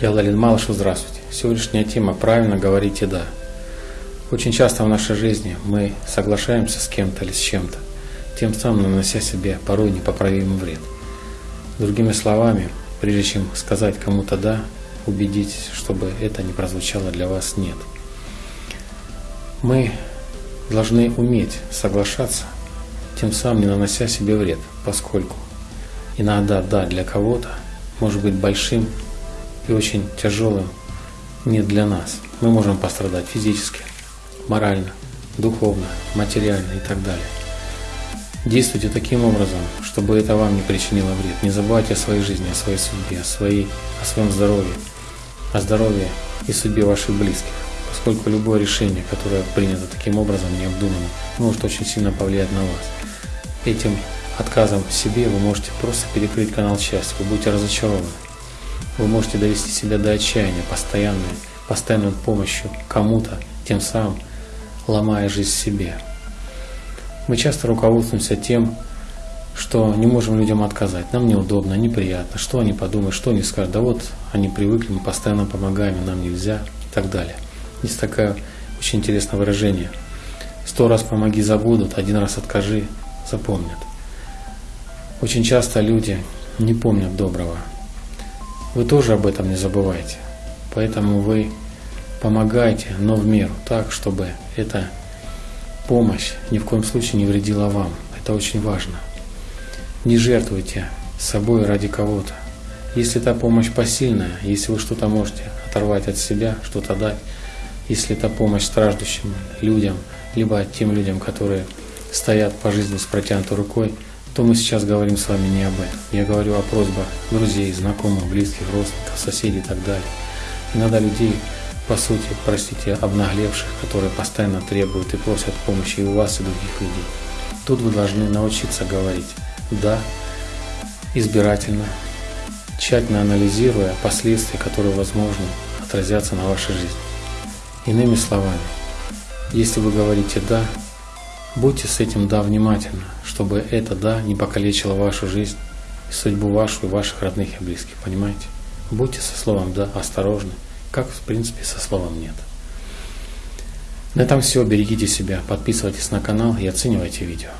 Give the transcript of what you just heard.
Я Лалин Малышев, здравствуйте. Сегодняшняя тема «Правильно говорите «да». Очень часто в нашей жизни мы соглашаемся с кем-то или с чем-то, тем самым нанося себе порой непоправимый вред. Другими словами, прежде чем сказать кому-то «да», убедитесь, чтобы это не прозвучало для вас «нет». Мы должны уметь соглашаться, тем самым не нанося себе вред, поскольку иногда «да» для кого-то может быть большим и очень тяжелым не для нас. Мы можем пострадать физически, морально, духовно, материально и так далее. Действуйте таким образом, чтобы это вам не причинило вред. Не забывайте о своей жизни, о своей судьбе, о, своей, о своем здоровье, о здоровье и судьбе ваших близких. Поскольку любое решение, которое принято таким образом, необдуманно, может очень сильно повлиять на вас. Этим отказом в себе вы можете просто перекрыть канал счастья, вы будете разочарованы. Вы можете довести себя до отчаяния постоянной, постоянной помощью кому-то, тем самым ломая жизнь себе. Мы часто руководствуемся тем, что не можем людям отказать. Нам неудобно, неприятно. Что они подумают, что они скажут. Да вот они привыкли, мы постоянно помогаем, нам нельзя и так далее. Есть такое очень интересное выражение. Сто раз помоги забудут, один раз откажи, запомнят. Очень часто люди не помнят доброго, вы тоже об этом не забывайте. Поэтому вы помогайте, но в меру, так, чтобы эта помощь ни в коем случае не вредила вам. Это очень важно. Не жертвуйте собой ради кого-то. Если та помощь посильная, если вы что-то можете оторвать от себя, что-то дать, если это помощь страждущим людям, либо тем людям, которые стоят по жизни с протянутой рукой – то мы сейчас говорим с вами не об этом. Я говорю о просьбах друзей, знакомых, близких, родственников, соседей и так далее. Иногда людей, по сути, простите, обнаглевших, которые постоянно требуют и просят помощи и у вас, и других людей. Тут вы должны научиться говорить «да», избирательно, тщательно анализируя последствия, которые, возможно, отразятся на вашей жизни. Иными словами, если вы говорите «да», Будьте с этим «да» внимательны, чтобы это «да» не покалечило вашу жизнь, и судьбу вашу и ваших родных и близких, понимаете? Будьте со словом «да» осторожны, как в принципе со словом «нет». На этом все. Берегите себя, подписывайтесь на канал и оценивайте видео.